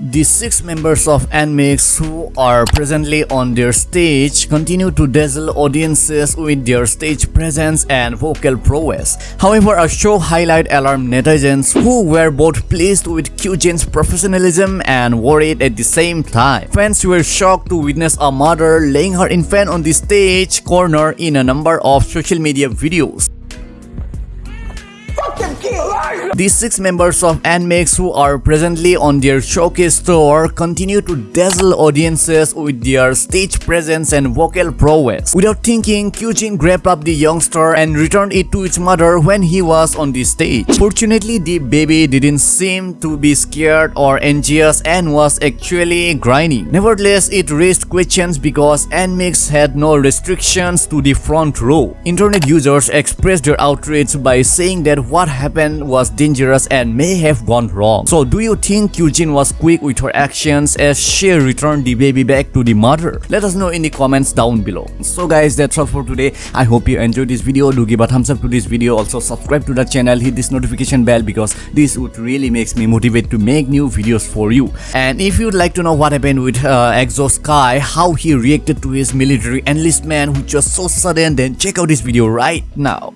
The six members of NMIXX who are presently on their stage continue to dazzle audiences with their stage presence and vocal prowess. However, a show highlight alarmed netizens who were both pleased with Kyujin's professionalism and worried at the same time. Fans were shocked to witness a mother laying her infant on the stage corner in a number of social media videos. These six members of NMIXX who are presently on their showcase tour continue to dazzle audiences with their stage presence and vocal prowess. Without thinking, Kyujin grabbed up the youngster and returned it to its mother when he was on the stage. Fortunately, the baby didn't seem to be scared or anxious and was actually grinding. Nevertheless, it raised questions because NMIXX had no restrictions to the front row. Internet users expressed their outrage by saying that what happened was dangerous and may have gone wrong. So do you think Kyujin was quick with her actions as she returned the baby back to the mother? Let us know in the comments down below. So guys that's all for today. I hope you enjoyed this video. Do give a thumbs up to this video. Also subscribe to the channel. Hit this notification bell because this would really makes me motivate to make new videos for you. And if you'd like to know what happened with uh, Exo's Kai, how he reacted to his military enlistment which was so sudden then check out this video right now.